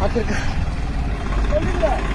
他这个。